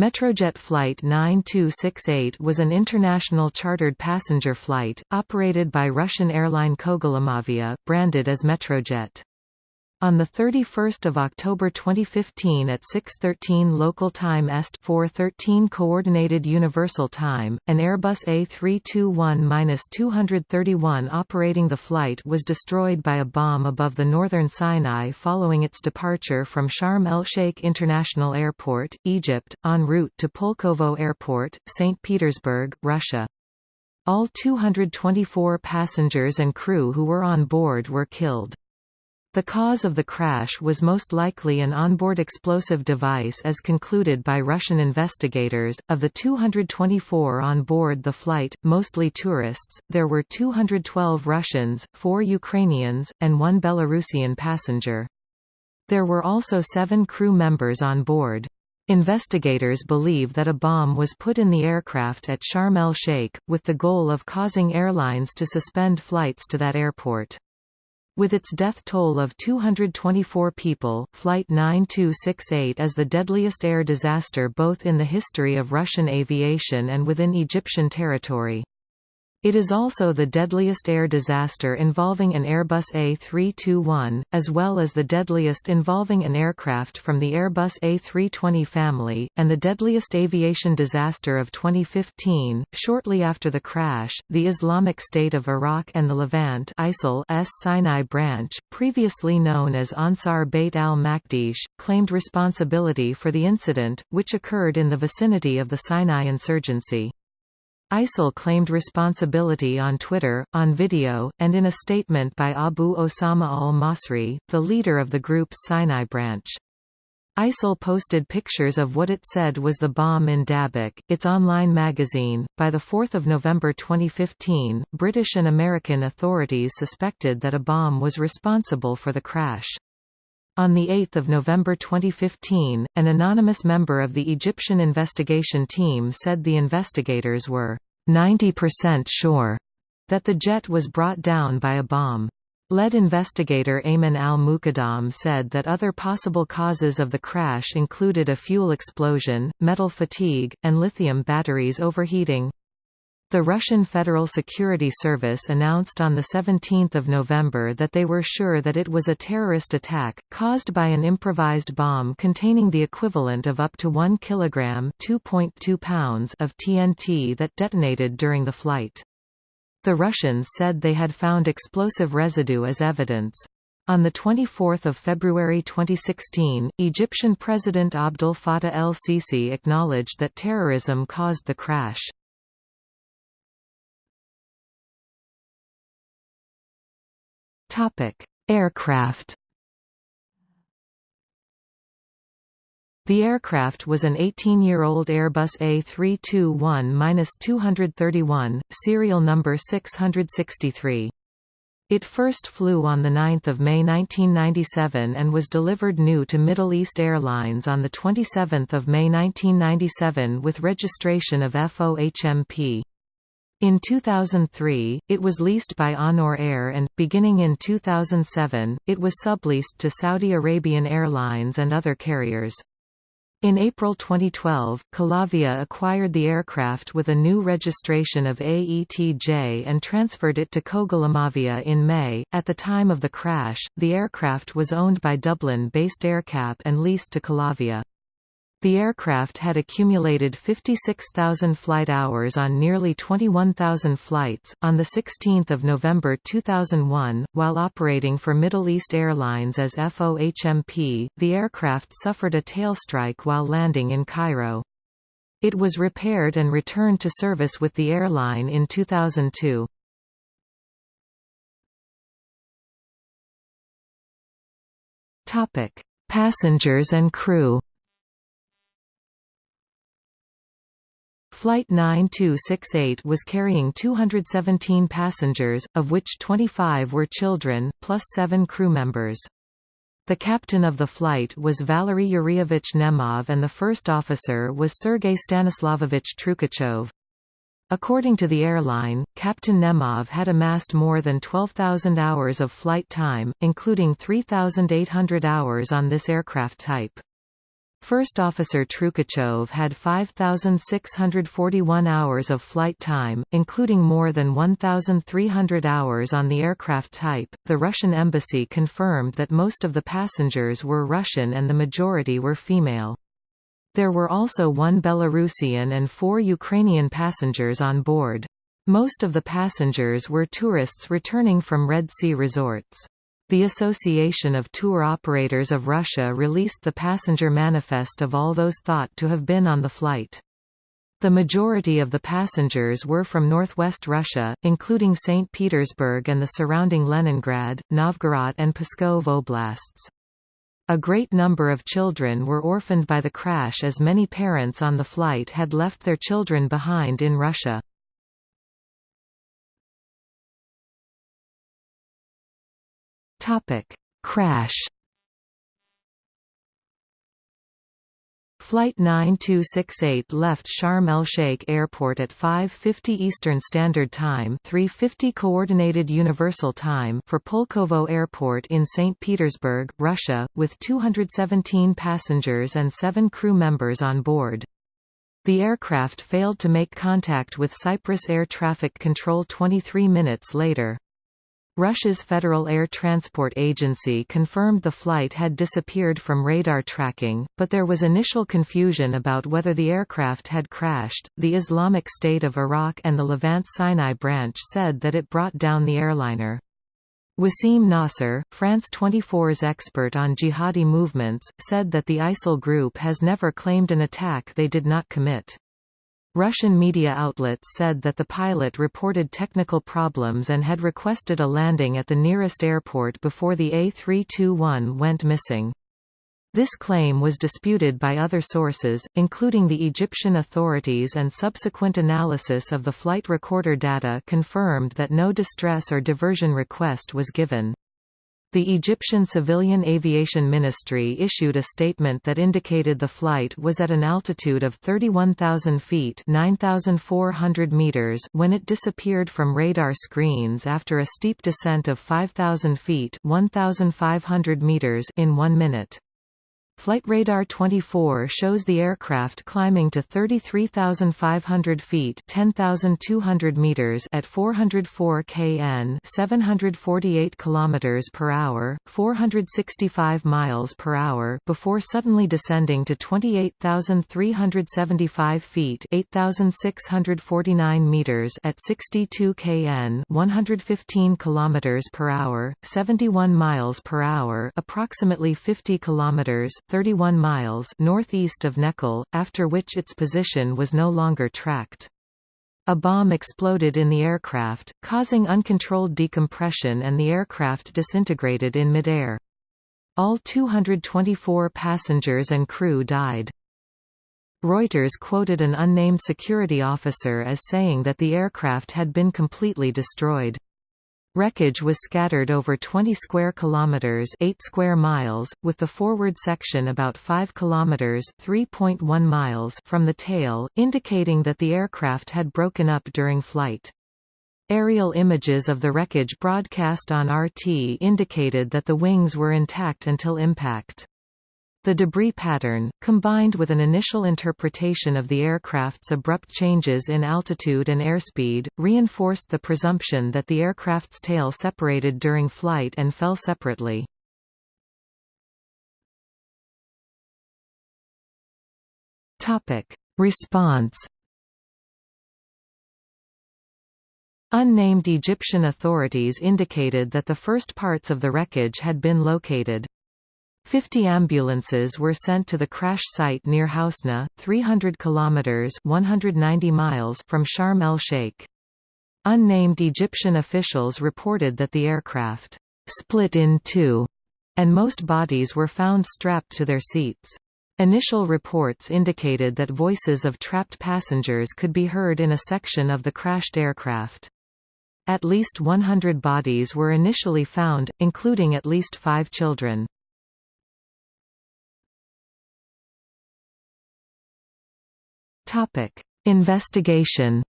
Metrojet Flight 9268 was an international chartered passenger flight, operated by Russian airline Kogalymavia, branded as Metrojet. On 31 October 2015 at 6.13 local time Est 4.13 Coordinated Universal Time, an Airbus A321-231 operating the flight was destroyed by a bomb above the northern Sinai following its departure from Sharm el-Sheikh International Airport, Egypt, en route to Pulkovo Airport, St. Petersburg, Russia. All 224 passengers and crew who were on board were killed. The cause of the crash was most likely an onboard explosive device as concluded by Russian investigators. Of the 224 on board the flight, mostly tourists, there were 212 Russians, 4 Ukrainians, and 1 Belarusian passenger. There were also seven crew members on board. Investigators believe that a bomb was put in the aircraft at Sharm el-Sheikh, with the goal of causing airlines to suspend flights to that airport. With its death toll of 224 people, Flight 9268 is the deadliest air disaster both in the history of Russian aviation and within Egyptian territory. It is also the deadliest air disaster involving an Airbus A321, as well as the deadliest involving an aircraft from the Airbus A320 family, and the deadliest aviation disaster of 2015. Shortly after the crash, the Islamic State of Iraq and the Levant ISIL's Sinai branch, previously known as Ansar Bayt al-Maqdis, claimed responsibility for the incident, which occurred in the vicinity of the Sinai insurgency. ISIL claimed responsibility on Twitter, on video, and in a statement by Abu Osama al-Masri, the leader of the group's Sinai branch. ISIL posted pictures of what it said was the bomb in Dabiq, its online magazine. By 4 November 2015, British and American authorities suspected that a bomb was responsible for the crash. On 8 November 2015, an anonymous member of the Egyptian investigation team said the investigators were 90% sure that the jet was brought down by a bomb. Lead investigator Ayman al-Muqaddam said that other possible causes of the crash included a fuel explosion, metal fatigue, and lithium batteries overheating. The Russian Federal Security Service announced on 17 November that they were sure that it was a terrorist attack, caused by an improvised bomb containing the equivalent of up to 1 kg pounds of TNT that detonated during the flight. The Russians said they had found explosive residue as evidence. On 24 February 2016, Egyptian President Abdel Fattah el-Sisi acknowledged that terrorism caused the crash. Topic: Aircraft. The aircraft was an 18-year-old Airbus A321-231, serial number 663. It first flew on 9 May 1997 and was delivered new to Middle East Airlines on 27 May 1997 with registration of FOHMP. In 2003, it was leased by Onur Air and, beginning in 2007, it was subleased to Saudi Arabian Airlines and other carriers. In April 2012, Kolavia acquired the aircraft with a new registration of AETJ and transferred it to Kogalymavia in May. At the time of the crash, the aircraft was owned by Dublin-based AerCap and leased to Kolavia. The aircraft had accumulated 56,000 flight hours on nearly 21,000 flights. On 16 November 2001, while operating for Middle East Airlines as FOHMP, the aircraft suffered a tail strike while landing in Cairo. It was repaired and returned to service with the airline in 2002. Passengers and crew Flight 9268 was carrying 217 passengers, of which 25 were children, plus seven crew members. The captain of the flight was Valery Yurievich Nemov and the first officer was Sergei Stanislavovich Trukachov. According to the airline, Captain Nemov had amassed more than 12,000 hours of flight time, including 3,800 hours on this aircraft type. First Officer Trukachov had 5,641 hours of flight time, including more than 1,300 hours on the aircraft type. The Russian embassy confirmed that most of the passengers were Russian and the majority were female. There were also one Belarusian and four Ukrainian passengers on board. Most of the passengers were tourists returning from Red Sea resorts. The Association of Tour Operators of Russia released the passenger manifest of all those thought to have been on the flight. The majority of the passengers were from northwest Russia, including St. Petersburg and the surrounding Leningrad, Novgorod and Pskov oblasts. A great number of children were orphaned by the crash as many parents on the flight had left their children behind in Russia. Topic: Crash. Flight 9268 left Sharm el-Sheikh Airport at 5:50 Eastern Standard Time, 3:50 Coordinated Universal Time for Pulkovo Airport in St. Petersburg, Russia, with 217 passengers and 7 crew members on board. The aircraft failed to make contact with Cyprus Air Traffic Control 23 minutes later. Russia's Federal Air Transport Agency confirmed the flight had disappeared from radar tracking, but there was initial confusion about whether the aircraft had crashed. The Islamic State of Iraq and the Levant Sinai branch said that it brought down the airliner. Wasim Nasser, France 24's expert on jihadi movements, said that the ISIL group has never claimed an attack they did not commit. Russian media outlets said that the pilot reported technical problems and had requested a landing at the nearest airport before the A321 went missing. This claim was disputed by other sources, including the Egyptian authorities and subsequent analysis of the flight recorder data confirmed that no distress or diversion request was given. The Egyptian Civilian Aviation Ministry issued a statement that indicated the flight was at an altitude of 31,000 feet (9,400 meters when it disappeared from radar screens after a steep descent of 5,000 feet 1,500 meters in one minute. Flight Radar 24 shows the aircraft climbing to 33,500 feet (10,200 meters) at 404 kn (748 kilometers per hour, 465 miles per hour) before suddenly descending to 28,375 feet (8,649 meters) at 62 kn (115 kilometers per hour, 71 miles per hour), approximately 50 kilometers 31 miles northeast of Nekhel, after which its position was no longer tracked. A bomb exploded in the aircraft, causing uncontrolled decompression and the aircraft disintegrated in midair. All 224 passengers and crew died. Reuters quoted an unnamed security officer as saying that the aircraft had been completely destroyed. Wreckage was scattered over 20 square kilometers, 8 square miles, with the forward section about 5 kilometers, 3.1 miles from the tail, indicating that the aircraft had broken up during flight. Aerial images of the wreckage broadcast on RT indicated that the wings were intact until impact. The debris pattern, combined with an initial interpretation of the aircraft's abrupt changes in altitude and airspeed, reinforced the presumption that the aircraft's tail separated during flight and fell separately. Response Unnamed Egyptian authorities indicated that the first parts of the wreckage had been located. Fifty ambulances were sent to the crash site near Hasna, 300 kilometers (190 miles) from Sharm el-Sheikh. Unnamed Egyptian officials reported that the aircraft split in two, and most bodies were found strapped to their seats. Initial reports indicated that voices of trapped passengers could be heard in a section of the crashed aircraft. At least 100 bodies were initially found, including at least five children. Topic: Investigation.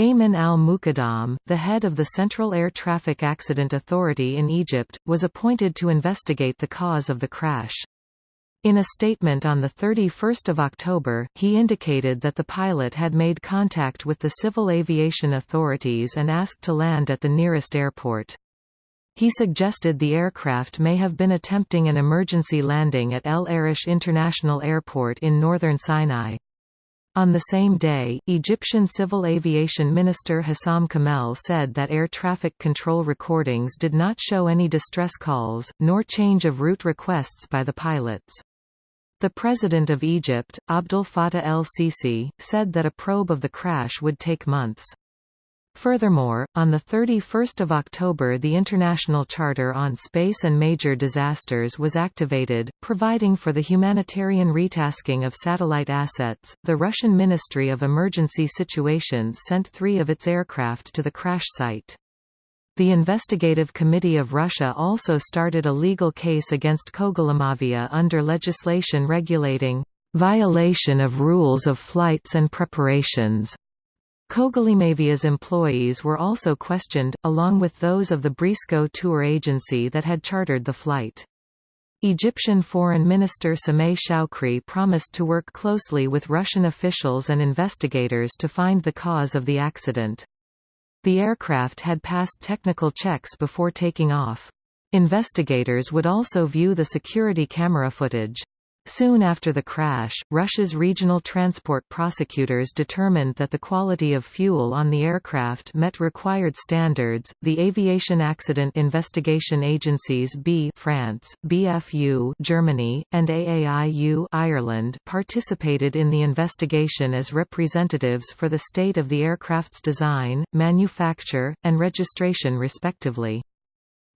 Ayman al-Muqaddam, the head of the Central Air Traffic Accident Authority in Egypt, was appointed to investigate the cause of the crash. In a statement on 31 October, he indicated that the pilot had made contact with the civil aviation authorities and asked to land at the nearest airport. He suggested the aircraft may have been attempting an emergency landing at El Arish International Airport in northern Sinai. On the same day, Egyptian Civil Aviation Minister Hossam Kamal said that air traffic control recordings did not show any distress calls, nor change of route requests by the pilots. The President of Egypt, Abdel Fattah el-Sisi, said that a probe of the crash would take months. Furthermore, on 31 October the International Charter on Space and Major Disasters was activated, providing for the humanitarian retasking of satellite assets. The Russian Ministry of Emergency Situations sent three of its aircraft to the crash site. The Investigative Committee of Russia also started a legal case against Kogalymavia under legislation regulating violation of rules of flights and preparations Kogalymavia's employees were also questioned, along with those of the Brisco tour agency that had chartered the flight. Egyptian Foreign Minister Sameh Shoukry promised to work closely with Russian officials and investigators to find the cause of the accident. The aircraft had passed technical checks before taking off. Investigators would also view the security camera footage. Soon after the crash, Russia's regional transport prosecutors determined that the quality of fuel on the aircraft met required standards. The aviation accident investigation agencies B France, BFU Germany, and AAIU Ireland participated in the investigation as representatives for the state of the aircraft's design, manufacture, and registration respectively.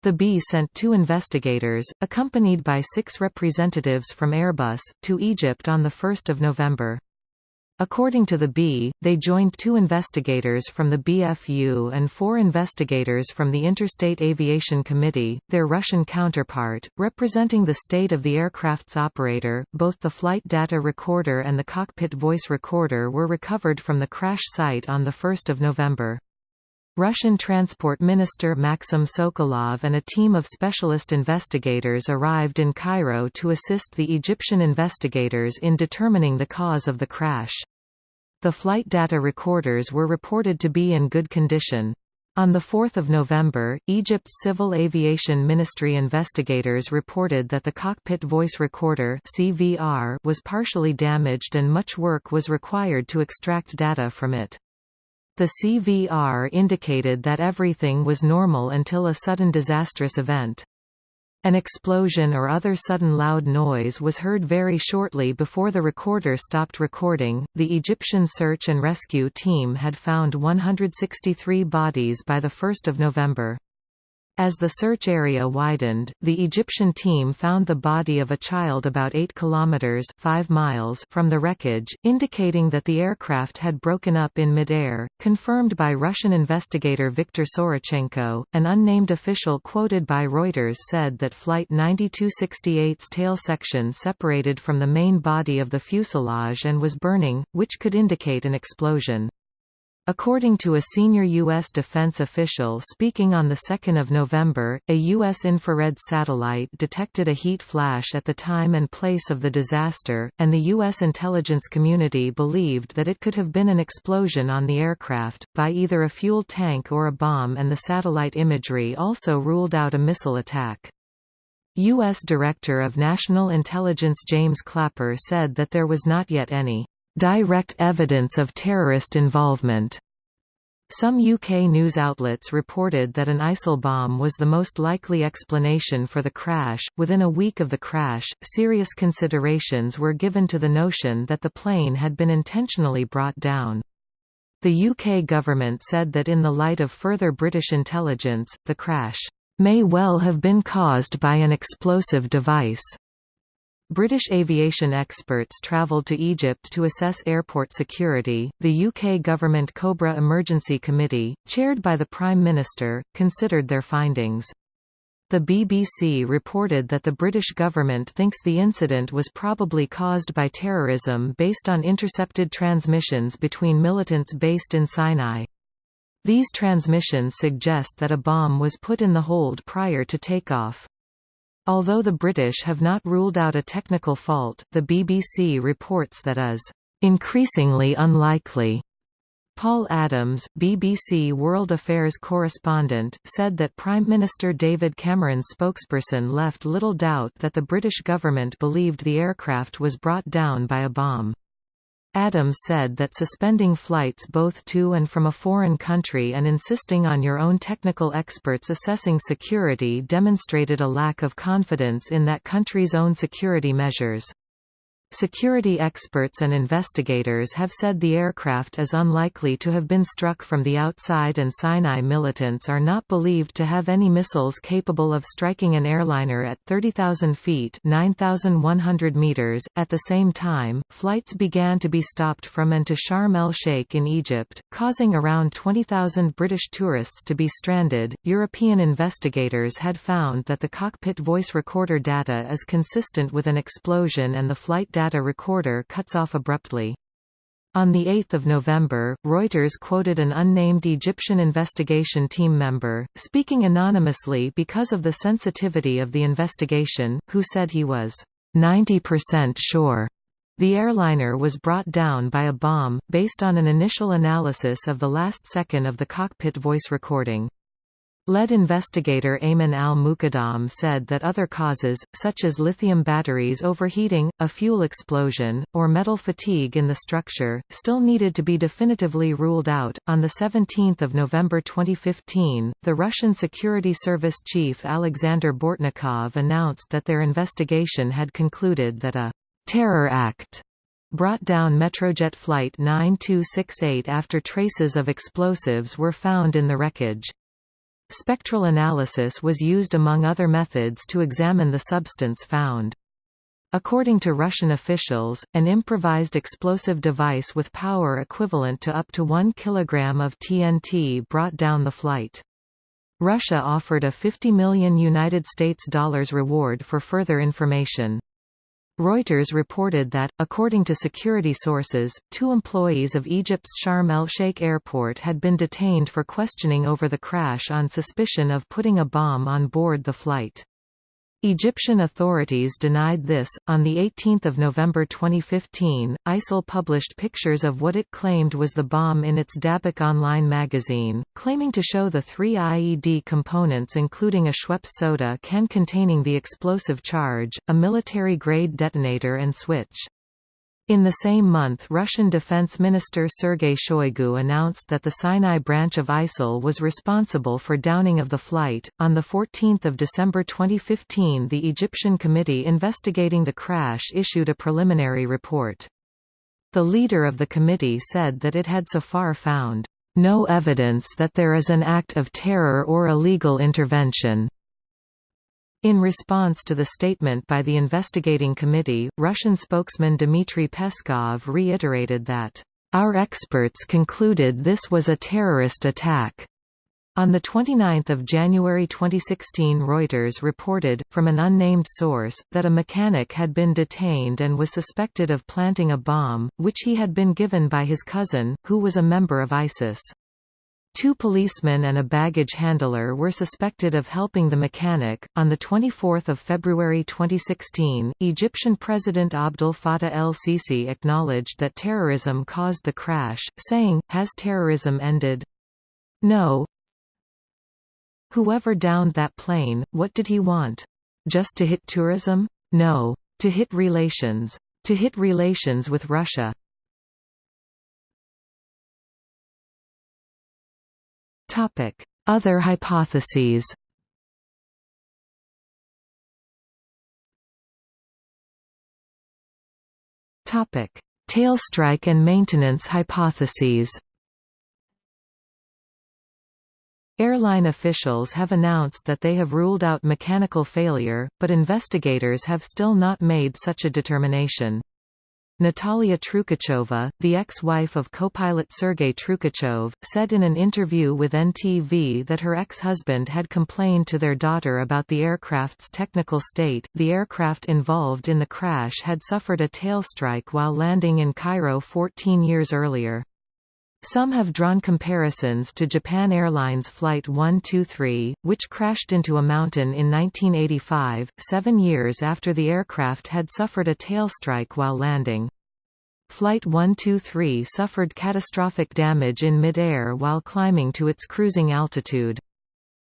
The B sent two investigators, accompanied by six representatives from Airbus, to Egypt on 1 November. According to the B, they joined two investigators from the BFU and four investigators from the Interstate Aviation Committee, their Russian counterpart, representing the state of the aircraft's operator. Both the flight data recorder and the cockpit voice recorder were recovered from the crash site on 1 November. Russian Transport Minister Maxim Sokolov and a team of specialist investigators arrived in Cairo to assist the Egyptian investigators in determining the cause of the crash. The flight data recorders were reported to be in good condition. On 4 November, Egypt's Civil Aviation Ministry investigators reported that the cockpit voice recorder CVR was partially damaged and much work was required to extract data from it. The CVR indicated that everything was normal until a sudden disastrous event. An explosion or other sudden loud noise was heard very shortly before the recorder stopped recording. The Egyptian search and rescue team had found 163 bodies by the 1st of November. As the search area widened, the Egyptian team found the body of a child about 8 kilometers 5 miles from the wreckage, indicating that the aircraft had broken up in midair, confirmed by Russian investigator Viktor Sorochenko. An unnamed official quoted by Reuters said that Flight 9268's tail section separated from the main body of the fuselage and was burning, which could indicate an explosion. According to a senior U.S. defense official speaking on 2 November, a U.S. infrared satellite detected a heat flash at the time and place of the disaster, and the U.S. intelligence community believed that it could have been an explosion on the aircraft, by either a fuel tank or a bomb and the satellite imagery also ruled out a missile attack. U.S. Director of National Intelligence James Clapper said that there was not yet any direct evidence of terrorist involvement. Some UK news outlets reported that an ISIL bomb was the most likely explanation for the crash. Within a week of the crash, serious considerations were given to the notion that the plane had been intentionally brought down. The UK government said that in the light of further British intelligence, the crash may well have been caused by an explosive device. British aviation experts travelled to Egypt to assess airport security. The UK government Cobra Emergency Committee, chaired by the Prime Minister, considered their findings. The BBC reported that the British government thinks the incident was probably caused by terrorism based on intercepted transmissions between militants based in Sinai. These transmissions suggest that a bomb was put in the hold prior to takeoff. Although the British have not ruled out a technical fault, the BBC reports that is increasingly unlikely. Paul Adams, BBC World Affairs correspondent, said that Prime Minister David Cameron's spokesperson left little doubt that the British government believed the aircraft was brought down by a bomb. Adams said that suspending flights both to and from a foreign country and insisting on your own technical experts assessing security demonstrated a lack of confidence in that country's own security measures. Security experts and investigators have said the aircraft is unlikely to have been struck from the outside and Sinai militants are not believed to have any missiles capable of striking an airliner at 30,000 feet 9,100 meters. .At the same time, flights began to be stopped from and to Sharm el-Sheikh in Egypt, causing around 20,000 British tourists to be stranded. European investigators had found that the cockpit voice recorder data is consistent with an explosion and the flight data recorder cuts off abruptly. On 8 November, Reuters quoted an unnamed Egyptian investigation team member, speaking anonymously because of the sensitivity of the investigation, who said he was 90% sure the airliner was brought down by a bomb, based on an initial analysis of the last second of the cockpit voice recording. Lead investigator Ayman al-Muqaddam said that other causes, such as lithium batteries overheating, a fuel explosion, or metal fatigue in the structure, still needed to be definitively ruled out. On 17 November 2015, the Russian Security Service chief Alexander Bortnikov announced that their investigation had concluded that a terror act brought down Metrojet Flight 9268 after traces of explosives were found in the wreckage. Spectral analysis was used among other methods to examine the substance found. According to Russian officials, an improvised explosive device with power equivalent to up to 1 kg of TNT brought down the flight. Russia offered a 50 million United States dollars reward for further information. Reuters reported that, according to security sources, two employees of Egypt's Sharm el-Sheikh airport had been detained for questioning over the crash on suspicion of putting a bomb on board the flight. Egyptian authorities denied this. On 18 November 2015, ISIL published pictures of what it claimed was the bomb in its Dabiq online magazine, claiming to show the three IED components including a Schweppes soda can containing the explosive charge, a military-grade detonator and switch. In the same month Russian Defense Minister Sergei Shoigu announced that the Sinai branch of ISIL was responsible for downing of the flight. On 14 December 2015 the Egyptian committee investigating the crash issued a preliminary report. The leader of the committee said that it had so far found no evidence that there is an act of terror or illegal intervention. In response to the statement by the investigating committee, Russian spokesman Dmitry Peskov reiterated that, "...our experts concluded this was a terrorist attack." On 29 January 2016 Reuters reported, from an unnamed source, that a mechanic had been detained and was suspected of planting a bomb, which he had been given by his cousin, who was a member of ISIS. Two policemen and a baggage handler were suspected of helping the mechanic. On the 24th of February 2016, Egyptian President Abdel Fattah el-Sisi acknowledged that terrorism caused the crash, saying, "Has terrorism ended? No. Whoever downed that plane, what did he want? Just to hit tourism? No. To hit relations. To hit relations with Russia. Other hypotheses Topic: Tailstrike and maintenance hypotheses Airline officials have announced that they have ruled out mechanical failure, but investigators have still not made such a determination. Natalia Trukacheva, the ex-wife of co-pilot Sergei Trukachev, said in an interview with NTV that her ex-husband had complained to their daughter about the aircraft's technical state. The aircraft involved in the crash had suffered a tail strike while landing in Cairo 14 years earlier. Some have drawn comparisons to Japan Airlines Flight 123, which crashed into a mountain in 1985, seven years after the aircraft had suffered a tail strike while landing. Flight 123 suffered catastrophic damage in mid-air while climbing to its cruising altitude.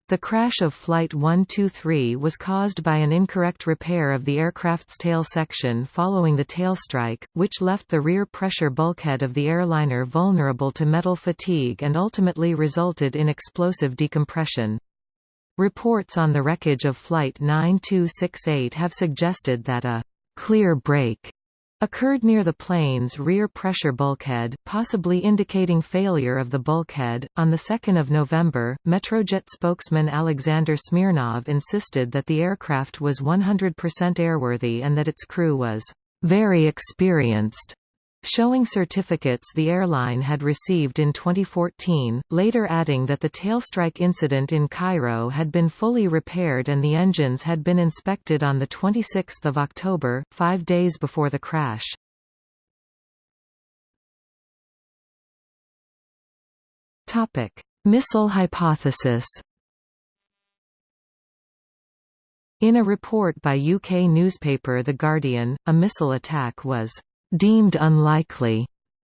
The crash of Flight 123 was caused by an incorrect repair of the aircraft's tail section following the tail strike, which left the rear pressure bulkhead of the airliner vulnerable to metal fatigue and ultimately resulted in explosive decompression. Reports on the wreckage of Flight 9268 have suggested that a clear break occurred near the plane's rear pressure bulkhead, possibly indicating failure of the bulkhead. On the 2nd of November, Metrojet spokesman Alexander Smirnov insisted that the aircraft was 100% airworthy and that its crew was very experienced showing certificates the airline had received in 2014, later adding that the tailstrike incident in Cairo had been fully repaired and the engines had been inspected on 26 October, five days before the crash. Missile hypothesis In a report by UK newspaper The Guardian, a missile attack was deemed unlikely,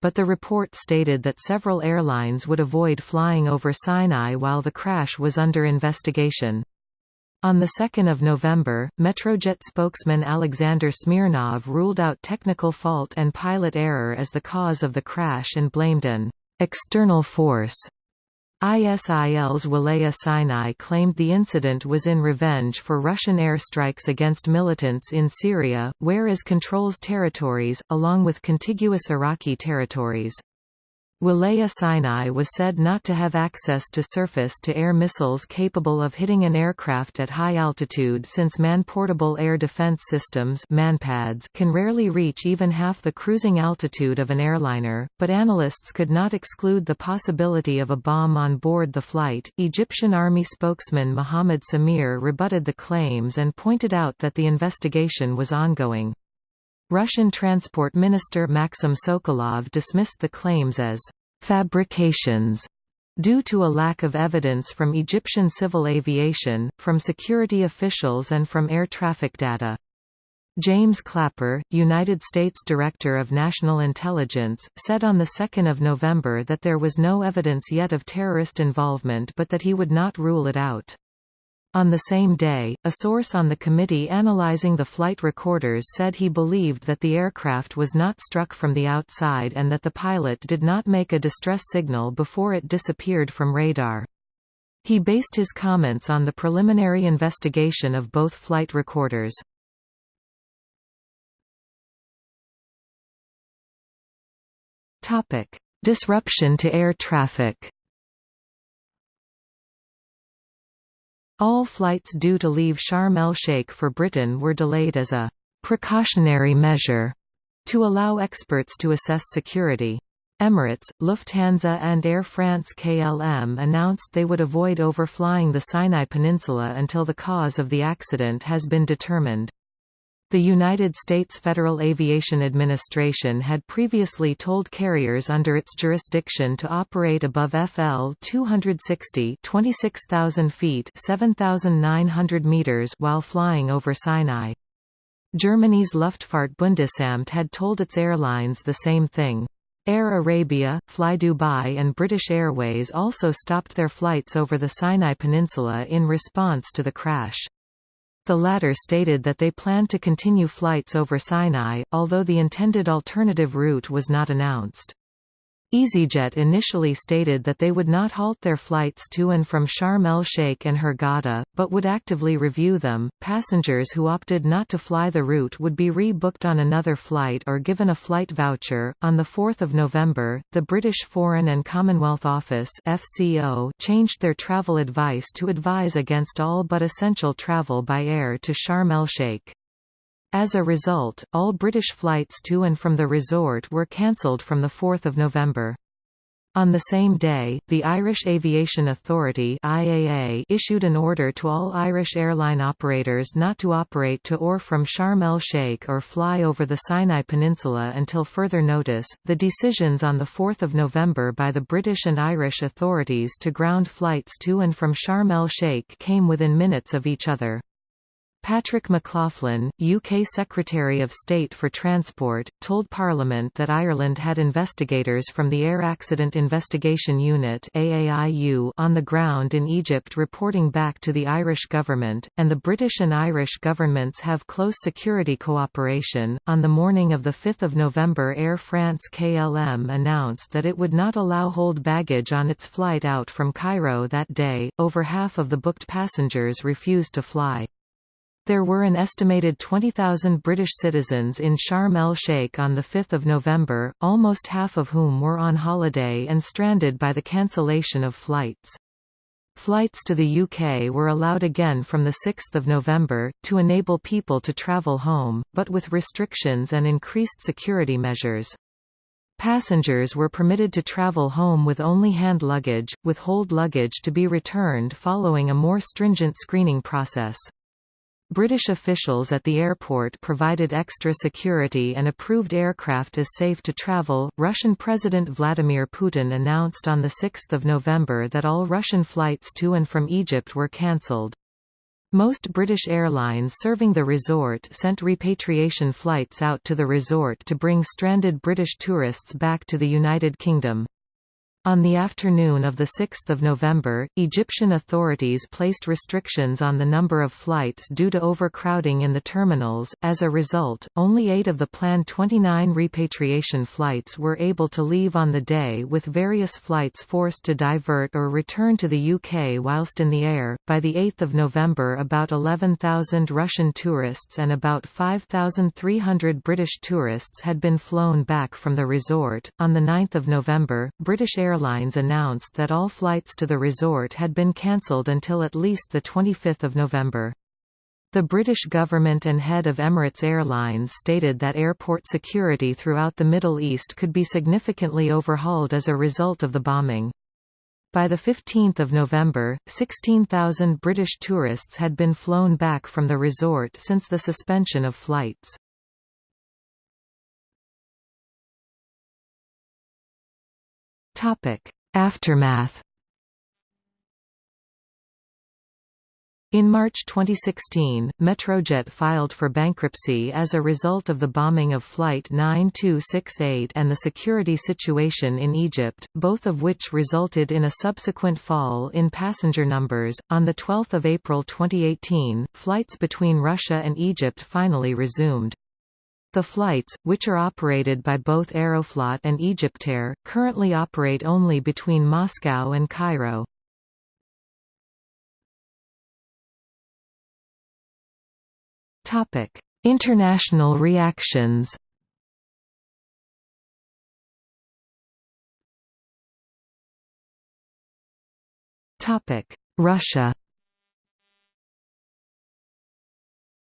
but the report stated that several airlines would avoid flying over Sinai while the crash was under investigation. On 2 November, Metrojet spokesman Alexander Smirnov ruled out technical fault and pilot error as the cause of the crash and blamed an external force ISIL's Walaya Sinai claimed the incident was in revenge for Russian airstrikes against militants in Syria, whereas controls territories, along with contiguous Iraqi territories. Walaya Sinai was said not to have access to surface-to-air missiles capable of hitting an aircraft at high altitude since man-portable air defense systems MANPADS can rarely reach even half the cruising altitude of an airliner, but analysts could not exclude the possibility of a bomb on board the flight. Egyptian army spokesman Mohammed Samir rebutted the claims and pointed out that the investigation was ongoing. Russian Transport Minister Maxim Sokolov dismissed the claims as «fabrications» due to a lack of evidence from Egyptian civil aviation, from security officials and from air traffic data. James Clapper, United States Director of National Intelligence, said on 2 November that there was no evidence yet of terrorist involvement but that he would not rule it out. On the same day, a source on the committee analyzing the flight recorders said he believed that the aircraft was not struck from the outside and that the pilot did not make a distress signal before it disappeared from radar. He based his comments on the preliminary investigation of both flight recorders. Disruption to air traffic All flights due to leave Sharm el-Sheikh for Britain were delayed as a «precautionary measure» to allow experts to assess security. Emirates, Lufthansa and Air France-KLM announced they would avoid overflying the Sinai Peninsula until the cause of the accident has been determined. The United States Federal Aviation Administration had previously told carriers under its jurisdiction to operate above FL 260 26,000 feet 7,900 meters while flying over Sinai. Germany's Luftfahrtbundesamt had told its airlines the same thing. Air Arabia, Fly Dubai and British Airways also stopped their flights over the Sinai Peninsula in response to the crash. The latter stated that they planned to continue flights over Sinai, although the intended alternative route was not announced. EasyJet initially stated that they would not halt their flights to and from Sharm el-Sheikh and Hurghada, but would actively review them. Passengers who opted not to fly the route would be re-booked on another flight or given a flight voucher. On the 4th of November, the British Foreign and Commonwealth Office (FCO) changed their travel advice to advise against all but essential travel by air to Sharm el-Sheikh. As a result, all British flights to and from the resort were cancelled from 4 November. On the same day, the Irish Aviation Authority IAA issued an order to all Irish airline operators not to operate to or from Sharm el-Sheikh or fly over the Sinai Peninsula until further notice. The decisions on the 4th of November by the British and Irish authorities to ground flights to and from Sharm el-Sheikh came within minutes of each other. Patrick McLoughlin, UK Secretary of State for Transport, told Parliament that Ireland had investigators from the Air Accident Investigation Unit on the ground in Egypt reporting back to the Irish government, and the British and Irish governments have close security cooperation. On the morning of the 5th of November Air France KLM announced that it would not allow hold baggage on its flight out from Cairo that day. Over half of the booked passengers refused to fly. There were an estimated 20,000 British citizens in Sharm el-Sheikh on 5 November, almost half of whom were on holiday and stranded by the cancellation of flights. Flights to the UK were allowed again from 6 November, to enable people to travel home, but with restrictions and increased security measures. Passengers were permitted to travel home with only hand luggage, with hold luggage to be returned following a more stringent screening process. British officials at the airport provided extra security and approved aircraft as safe to travel. Russian President Vladimir Putin announced on 6 November that all Russian flights to and from Egypt were cancelled. Most British airlines serving the resort sent repatriation flights out to the resort to bring stranded British tourists back to the United Kingdom. On the afternoon of 6 November, Egyptian authorities placed restrictions on the number of flights due to overcrowding in the terminals. As a result, only eight of the planned 29 repatriation flights were able to leave on the day, with various flights forced to divert or return to the UK whilst in the air. By 8 November, about 11,000 Russian tourists and about 5,300 British tourists had been flown back from the resort. On 9 November, British Air Airlines announced that all flights to the resort had been cancelled until at least 25 November. The British government and head of Emirates Airlines stated that airport security throughout the Middle East could be significantly overhauled as a result of the bombing. By 15 November, 16,000 British tourists had been flown back from the resort since the suspension of flights. Aftermath. In March 2016, Metrojet filed for bankruptcy as a result of the bombing of Flight 9268 and the security situation in Egypt, both of which resulted in a subsequent fall in passenger numbers. On 12 April 2018, flights between Russia and Egypt finally resumed. The flights, which are operated by both Aeroflot and Egyptair, currently operate only between Moscow and Cairo. Topic: International reactions Topic: Russia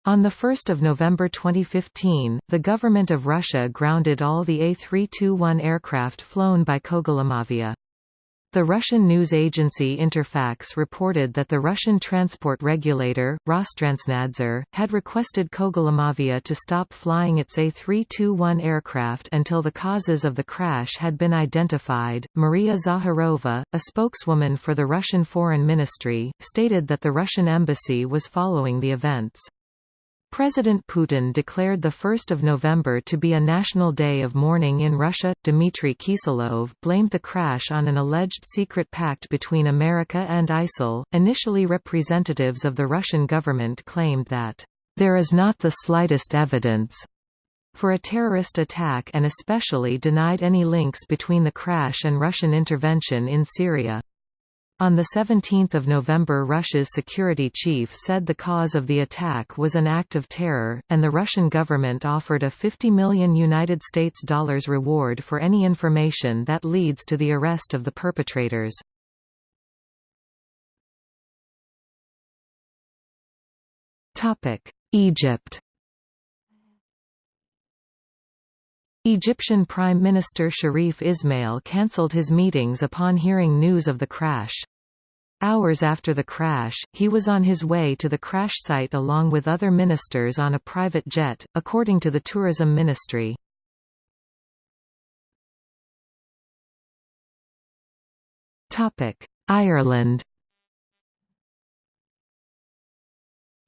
On 1 November 2015, the government of Russia grounded all the A321 aircraft flown by Kogalymavia. The Russian news agency Interfax reported that the Russian transport regulator, Rostransnadzor, had requested Kogalymavia to stop flying its A321 aircraft until the causes of the crash had been identified. Maria Zakharova, a spokeswoman for the Russian Foreign Ministry, stated that the Russian embassy was following the events. President Putin declared 1 November to be a national day of mourning in Russia. Dmitry Kiselov blamed the crash on an alleged secret pact between America and ISIL. Initially, representatives of the Russian government claimed that, there is not the slightest evidence for a terrorist attack and especially denied any links between the crash and Russian intervention in Syria. On 17 November Russia's security chief said the cause of the attack was an act of terror, and the Russian government offered a 50 million United States dollars reward for any information that leads to the arrest of the perpetrators. Egypt Egyptian Prime Minister Sharif Ismail cancelled his meetings upon hearing news of the crash. Hours after the crash, he was on his way to the crash site along with other ministers on a private jet, according to the Tourism Ministry. Ireland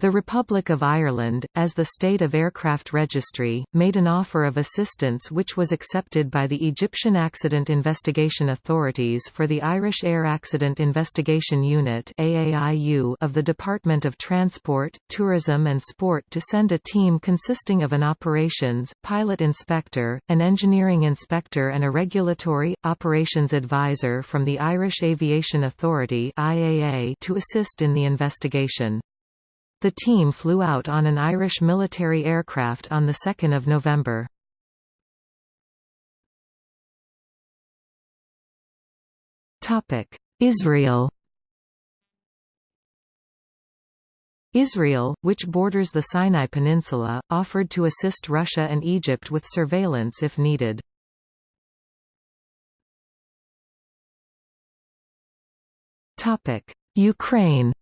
The Republic of Ireland, as the State of Aircraft Registry, made an offer of assistance which was accepted by the Egyptian Accident Investigation Authorities for the Irish Air Accident Investigation Unit of the Department of Transport, Tourism and Sport to send a team consisting of an operations, pilot inspector, an engineering inspector and a regulatory, operations advisor from the Irish Aviation Authority to assist in the investigation. The team flew out on an Irish military aircraft on 2 November. Israel Israel, which borders the Sinai Peninsula, offered to assist Russia and Egypt with surveillance if needed. Ukraine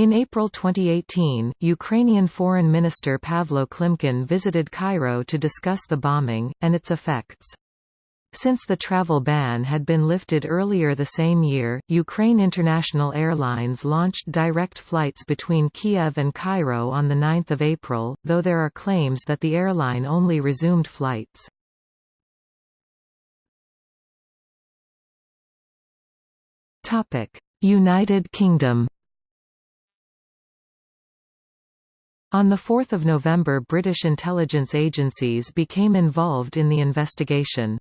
In April 2018, Ukrainian Foreign Minister Pavlo Klimkin visited Cairo to discuss the bombing, and its effects. Since the travel ban had been lifted earlier the same year, Ukraine International Airlines launched direct flights between Kiev and Cairo on 9 April, though there are claims that the airline only resumed flights. United Kingdom On 4 November British intelligence agencies became involved in the investigation.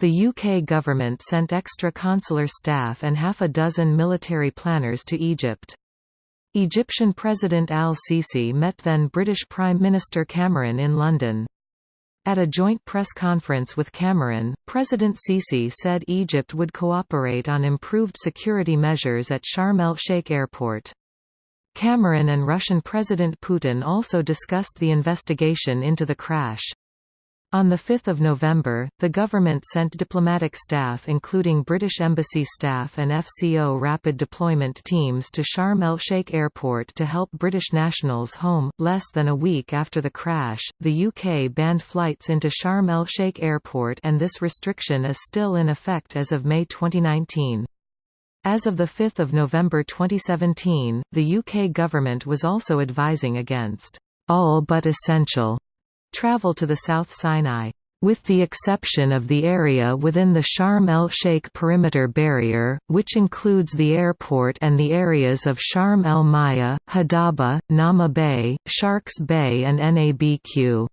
The UK government sent extra consular staff and half a dozen military planners to Egypt. Egyptian President al-Sisi met then British Prime Minister Cameron in London. At a joint press conference with Cameron, President Sisi said Egypt would cooperate on improved security measures at Sharm el-Sheikh Airport. Cameron and Russian President Putin also discussed the investigation into the crash. On 5 November, the government sent diplomatic staff including British Embassy staff and FCO rapid deployment teams to Sharm el-Sheikh Airport to help British nationals home. Less than a week after the crash, the UK banned flights into Sharm el-Sheikh Airport and this restriction is still in effect as of May 2019. As of 5 November 2017, the UK government was also advising against all but essential travel to the South Sinai with the exception of the area within the Sharm el-Sheikh perimeter barrier, which includes the airport and the areas of Sharm el-Maya, Hadaba, Nama Bay, Sharks Bay and Nabq.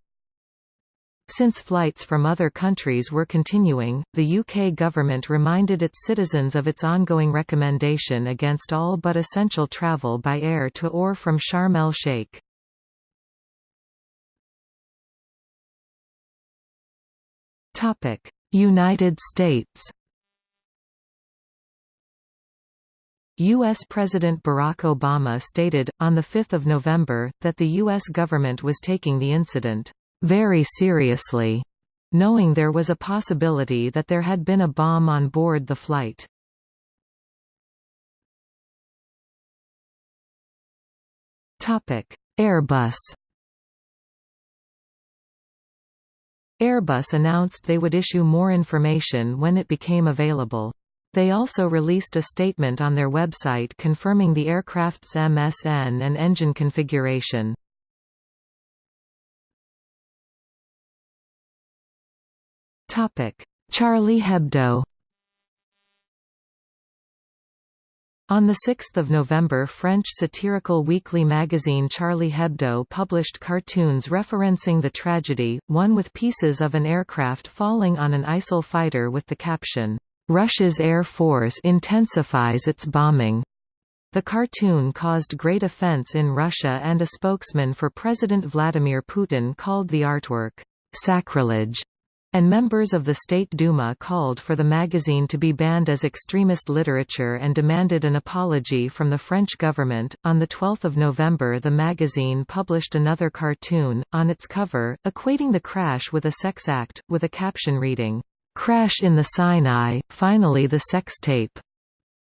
Since flights from other countries were continuing, the UK government reminded its citizens of its ongoing recommendation against all but essential travel by air to or from Sharm el-Sheikh. United States U.S. President Barack Obama stated, on 5 November, that the U.S. government was taking the incident very seriously, knowing there was a possibility that there had been a bomb on board the flight. Airbus Airbus announced they would issue more information when it became available. They also released a statement on their website confirming the aircraft's MSN and engine configuration. Charlie Hebdo. On 6 November French satirical weekly magazine Charlie Hebdo published cartoons referencing the tragedy, one with pieces of an aircraft falling on an ISIL fighter with the caption, "'Russia's Air Force intensifies its bombing'". The cartoon caused great offense in Russia and a spokesman for President Vladimir Putin called the artwork, "'sacrilege' and members of the State Duma called for the magazine to be banned as extremist literature and demanded an apology from the French government. On 12 November, the magazine published another cartoon, on its cover, equating the crash with a sex act, with a caption reading, Crash in the Sinai, finally the sex tape.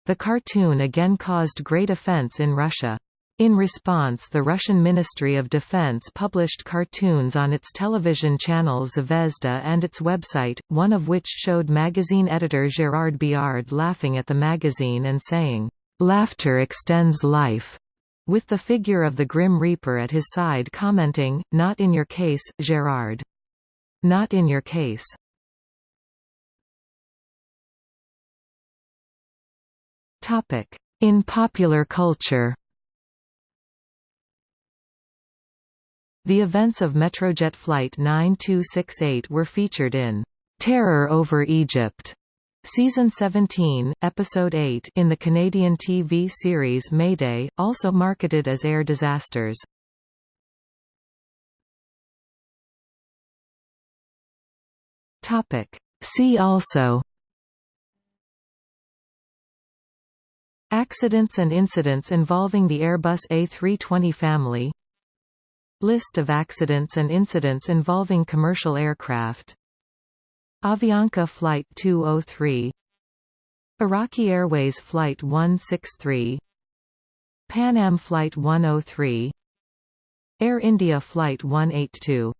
The cartoon again caused great offense in Russia. In response the Russian Ministry of Defense published cartoons on its television channel Zvezda and its website, one of which showed magazine editor Gérard Biard laughing at the magazine and saying, "'Laughter extends life' with the figure of the Grim Reaper at his side commenting, Not in your case, Gérard. Not in your case. In popular culture The events of Metrojet Flight 9268 were featured in Terror over Egypt, Season 17, Episode 8 in the Canadian TV series Mayday, also marketed as Air Disasters. See also Accidents and incidents involving the Airbus A320 family List of accidents and incidents involving commercial aircraft. Avianca Flight 203 Iraqi Airways Flight 163 Pan Am Flight 103 Air India Flight 182